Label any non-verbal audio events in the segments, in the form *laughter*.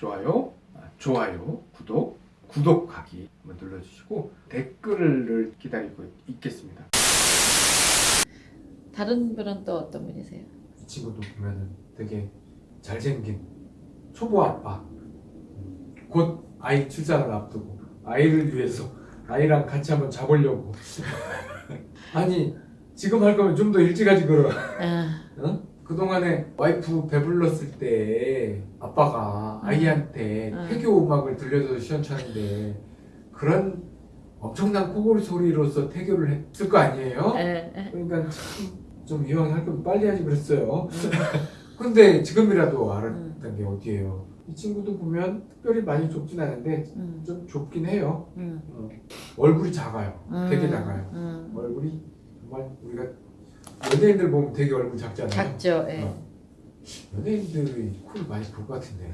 좋아요, 아, 좋아요, 구독, 구독하기 한번 눌러주시고 댓글을 기다리고 있겠습니다. 다른 분은 또 어떤 분이세요? 이 친구도 보면은 되게 잘생긴 초보 아빠. 음, 곧 아이 출산을 앞두고 아이를 위해서 아이랑 같이 한번 자보려고. *laughs* 아니 지금 할 거면 좀 더 일찍 하지 그럼. 아, 어? 그동안에 와이프 배불렀을 때 아빠가 음. 아이한테 음. 태교 음악을 들려줘서 시원찮은데 그런 엄청난 코골이 소리로서 태교를 했을 거 아니에요? 에, 에. 그러니까 참좀 이왕 할 거면 빨리 하지 그랬어요. 음, *laughs* 근데 지금이라도 알았던 음. 게 어디예요? 이 친구도 보면 특별히 많이 좁진 않은데 음, 좀 좁긴 해요. 음, 어. 얼굴이 작아요. 음, 되게 작아요. 음. 얼굴이 정말 우리가 연예인들 보면 되게 얼굴 작잖아요. 작죠. 예. 어. 연예인들이 코를 많이 볼 것 같은데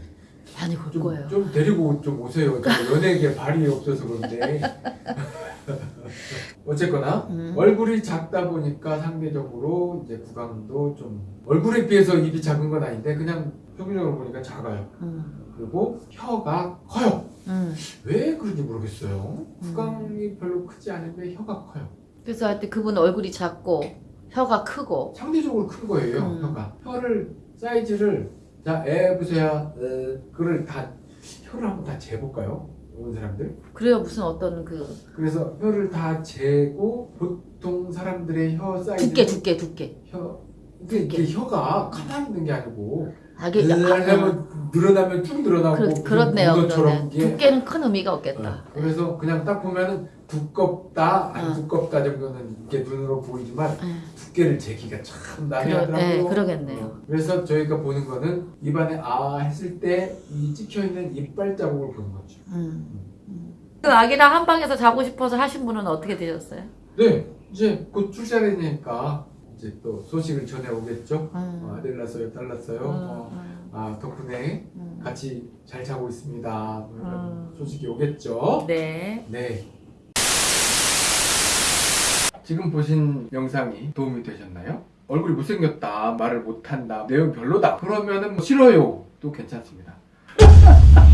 많이 볼 좀, 거예요. 좀 데리고 좀 오세요. 저 연예계 발이 없어서 그런데 *laughs* 어쨌거나 음. 얼굴이 작다 보니까 상대적으로 이제 구강도 좀 얼굴에 비해서 입이 작은 건 아닌데 그냥 평균적으로 보니까 작아요. 음, 그리고 혀가 커요. 음. 왜 그런지 모르겠어요. 구강이 별로 크지 않은데 혀가 커요. 그래서 하여튼 그분 얼굴이 작고 혀가 크고 상대적으로 큰 거예요. 음. 혀가 혀를 사이즈를 자 애보세요. 그를 다 혀를 한번 다 재볼까요? 온 사람들. 그래요 무슨 어떤 그 그래서 혀를 다 재고 보통 사람들의 혀 사이즈 두께 두께 두께 혀 이게, 이게 혀가 가만히 있는 게 아니고 아, 이게 약- 아, 하면 늘어나면 쭉 늘어나고 그, 문어처럼 그러네 이게 두께는 큰 의미가 어, 없겠다 그래서 그냥 딱 보면은 두껍다 안 어. 두껍다 정도는 이렇게 눈으로 보이지만 예. 두께를 재기가 참 그러- 난해하더라고요. 네, 그러 겠네요. 어, 그래서 저희가 보는 거는 입안에 아 했을 때 이 찍혀 있는 이빨 자국을 보는 거죠. 음. 음. 그 아기랑 한 방에서 자고 싶어서 하신 분은 어떻게 되셨어요? 네, 이제 곧 출산이니까 이제 또 소식을 전해 오겠죠. 어, 음. 아들 낳았어요, 딸 낳았어요. 음, 어, 음, 아 덕분에 음. 같이 잘 자고 있습니다. 뭐 이런 음. 소식이 오겠죠. 네. 네. 지금 보신 영상이 도움이 되셨나요? 얼굴이 못생겼다, 말을 못한다, 내용 별로다. 그러면 은 뭐 싫어요. 도 괜찮습니다. *laughs*